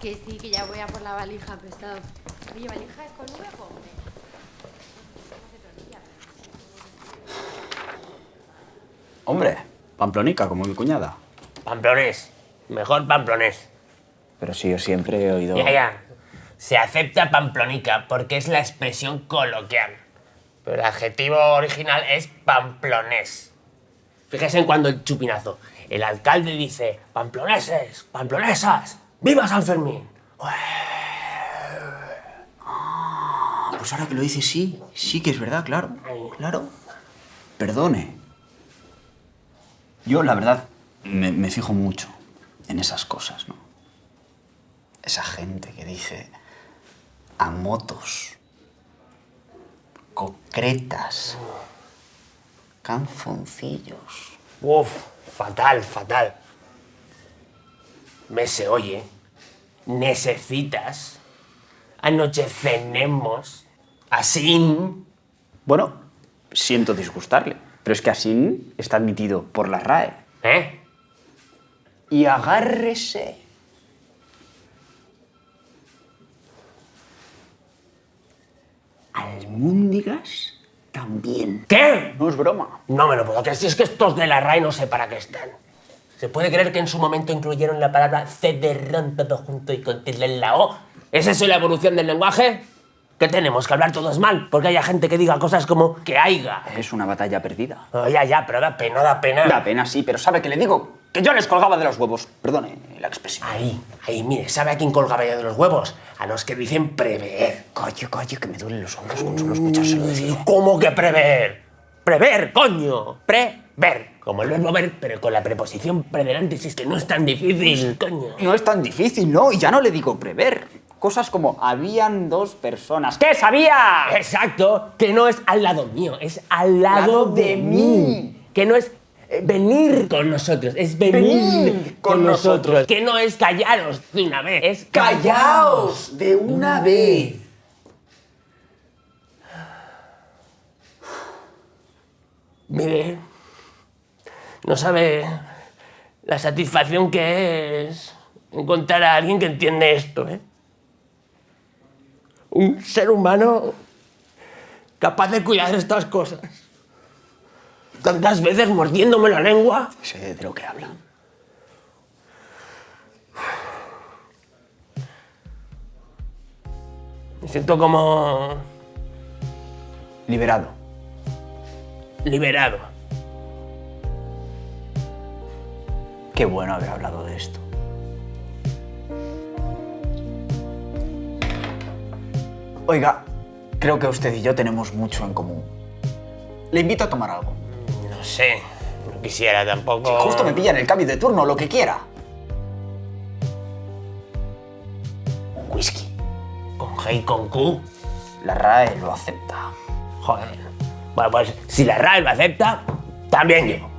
Que sí, que ya voy a por la valija prestado. Oye, ¿valija es con V? Hombre, pamplonica, como mi cuñada. Pamplonés. Mejor pamplonés. Pero sí, yo siempre he oído... Ya, ya. Se acepta pamplonica porque es la expresión coloquial. Pero el adjetivo original es pamplonés. Fíjese en cuando el chupinazo. El alcalde dice, pamploneses, pamplonesas, ¡viva San Fermín! Pues ahora que lo dices, sí. Sí que es verdad, claro. Claro. Perdone. Yo, la verdad, me, me fijo mucho en esas cosas, ¿no? Esa gente que dice a motos, concretas, canzoncillos. Uf, fatal, fatal. Me se oye. Necesitas. Anochecenemos. Así. Bueno, siento disgustarle, pero es que así está admitido por la RAE. ¿Eh? Y agárrese. Almúndigas también. ¿Qué? No es broma. No me lo puedo creer. Si es que estos de la RAE no sé para qué están. ¿Se puede creer que en su momento incluyeron la palabra cederrón todo junto y con tilde en la O? ¿Es eso la evolución del lenguaje? ¿Qué tenemos? ¿Que hablar todos mal? Porque haya gente que diga cosas como que haiga. Es una batalla perdida. Oh, ya, ya, pero da pena, da pena. Da pena, sí, pero ¿sabe que le digo? Que yo les colgaba de los huevos. Perdone la expresión. Ahí, ahí, mire, ¿sabe a quién colgaba yo de los huevos? A los que dicen prever. Coño, coño, que me duelen los hombros con solo escuchárselo decir. ¿Cómo que prever? Prever, coño. Prever. Como el verbo ver, pero con la preposición predelante, si es que no es tan difícil, coño. No es tan difícil, ¿no? Y ya no le digo prever. Cosas como habían dos personas. ¿Qué sabía? Exacto, que no es al lado mío, es al lado, Lado de, de mí. mí. Que no es eh, venir con nosotros, es venir, Venir con, con nosotros. nosotros. Que no es callaros de una vez, es ¡Callaos de una vez! Mire, no sabe la satisfacción que es encontrar a alguien que entiende esto, ¿eh? Un ser humano capaz de cuidar estas cosas. Tantas veces mordiéndome la lengua. Sé de lo que habla. Me siento como Liberado. Liberado. Qué bueno haber hablado de esto. Oiga, creo que usted y yo tenemos mucho en común. Le invito a tomar algo. No sé, no quisiera tampoco... Justo me pilla en el cambio de turno, lo que quiera. Un whisky. Con G y con Q. La RAE lo acepta. Joder. Bueno, pues si la RAE lo acepta, también yo.